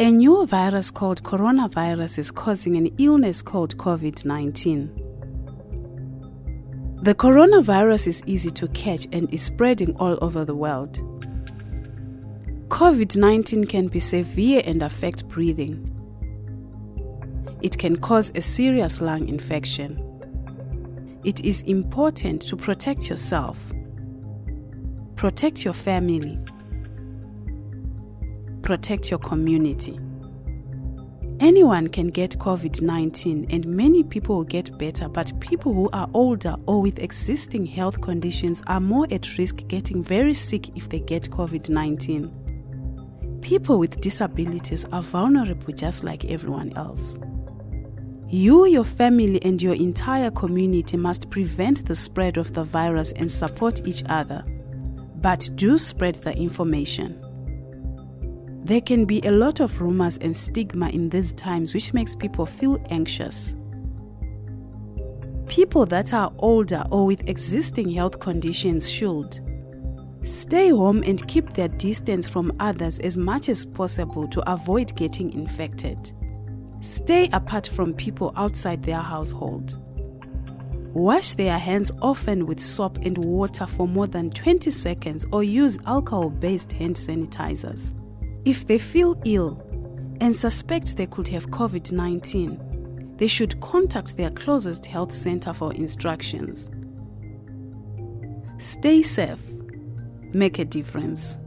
A new virus called coronavirus is causing an illness called COVID 19. The coronavirus is easy to catch and is spreading all over the world. COVID 19 can be severe and affect breathing. It can cause a serious lung infection. It is important to protect yourself, protect your family, protect your community. Anyone can get COVID 19 and many people will get better, but people who are older or with existing health conditions are more at risk getting very sick if they get COVID 19. People with disabilities are vulnerable just like everyone else. You, your family, and your entire community must prevent the spread of the virus and support each other. But do spread the information. There can be a lot of rumors and stigma in these times which makes people feel anxious. People that are older or with existing health conditions should stay home and keep their distance from others as much as possible to avoid getting infected. Stay apart from people outside their household. Wash their hands often with soap and water for more than 20 seconds or use alcohol based hand sanitizers. If they feel ill and suspect they could have COVID 19, they should contact their closest health center for instructions. Stay safe, make a difference.